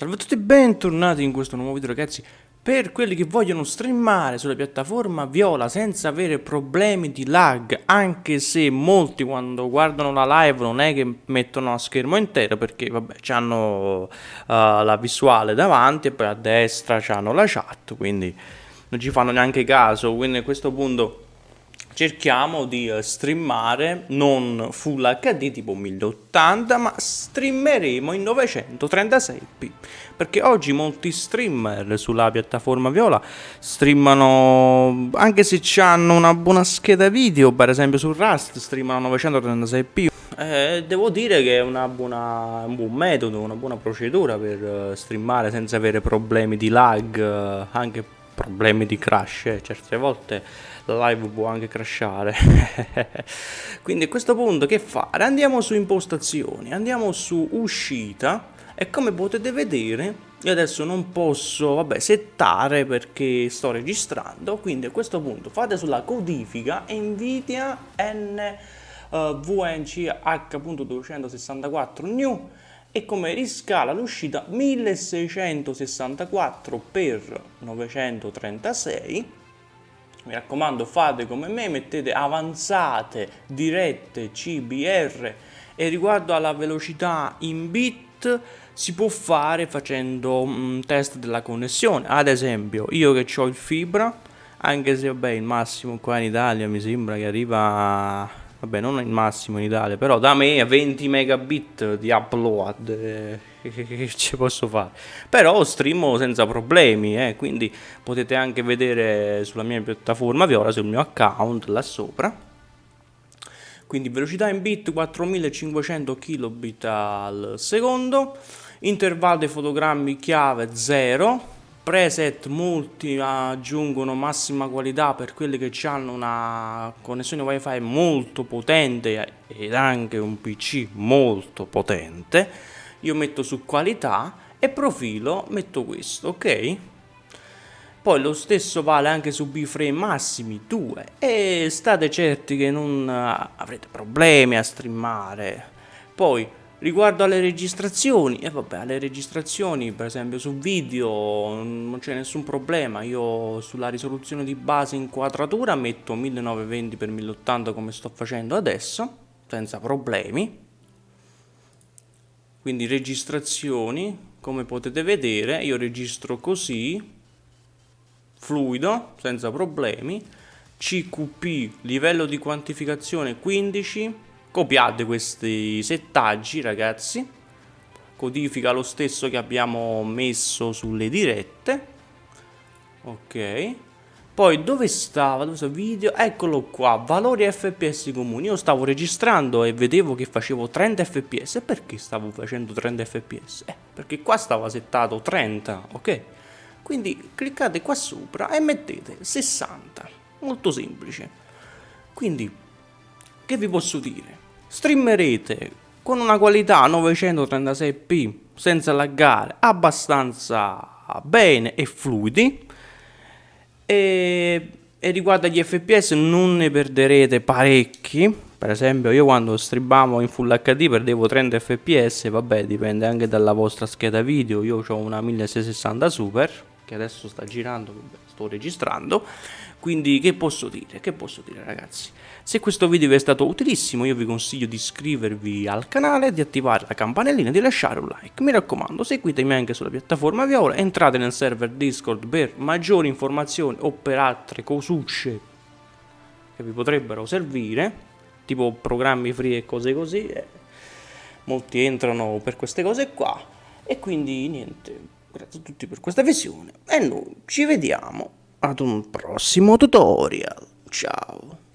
Salve a tutti e bentornati in questo nuovo video ragazzi. Per quelli che vogliono streamare sulla piattaforma Viola senza avere problemi di lag Anche se molti quando guardano la live non è che mettono a schermo intero Perché vabbè hanno uh, la visuale davanti e poi a destra hanno la chat Quindi non ci fanno neanche caso. Quindi a questo punto cerchiamo di eh, streamare non full HD tipo 1080 ma streameremo in 936p perché oggi molti streamer sulla piattaforma Viola streamano anche se hanno una buona scheda video per esempio su Rust streamano 936p eh, devo dire che è buona, un buon metodo, una buona procedura per uh, streamare senza avere problemi di lag, uh, anche problemi di crash, eh. certe volte la live può anche crashare. Quindi a questo punto che fare? Andiamo su impostazioni, andiamo su uscita e come potete vedere io adesso non posso vabbè, settare perché sto registrando, quindi a questo punto fate sulla codifica Nvidia NVNC H.264 new e come riscala l'uscita 1664 x 936 mi raccomando fate come me mettete avanzate dirette CBR e riguardo alla velocità in bit si può fare facendo un test della connessione. Ad esempio io che ho il fibra anche se vabbè il massimo qua in Italia mi sembra che arriva vabbè non il massimo in Italia però da me a 20 megabit di upload eh, che, ci posso fare? Però streamo senza problemi eh, quindi potete anche vedere sulla mia piattaforma Viola sul mio account là sopra. Quindi velocità in bit 4500 kilobit al secondo intervallo dei fotogrammi chiave 0 preset molti aggiungono massima qualità per quelli che hanno una connessione wifi molto potente ed anche un pc molto potente. Io metto su qualità e profilo metto questo ok? Poi lo stesso vale anche su bframe massimi 2 e state certi che non avrete problemi a streamare. Poi Riguardo alle registrazioni, e eh vabbè, alle registrazioni per esempio su video non c'è nessun problema, io sulla risoluzione di base inquadratura metto 1920x1080 come sto facendo adesso, senza problemi. Quindi registrazioni, come potete vedere, io registro così, fluido, senza problemi, CQP, livello di quantificazione 15, copiate questi settaggi ragazzi codifica lo stesso che abbiamo messo sulle dirette ok poi dove stava? Dove stava? Video? Eccolo qua, valori FPS comuni. Io stavo registrando e vedevo che facevo 30 FPS. Perché stavo facendo 30 FPS? Eh, perché qua stava settato 30, ok? Quindi cliccate qua sopra e mettete 60. Molto semplice. Quindi, che vi posso dire? Streamerete con una qualità 936p senza laggare abbastanza bene e fluidi. E, e riguardo agli fps non ne perderete parecchi. Per esempio io quando streamavo in full hd perdevo 30 fps vabbè dipende anche dalla vostra scheda video. Io ho una 1660 super che adesso sta girando sto registrando quindi che posso dire? Che posso dire ragazzi? Se questo video vi è stato utilissimo io vi consiglio di iscrivervi al canale, di attivare la campanellina e di lasciare un like. Mi raccomando seguitemi anche sulla piattaforma Viola, entrate nel server Discord per maggiori informazioni o per altre cosucce che vi potrebbero servire, tipo programmi free e cose così. Eh. Molti entrano per queste cose qua e quindi niente, grazie a tutti per questa visione e noi ci vediamo ad un prossimo tutorial. Ciao.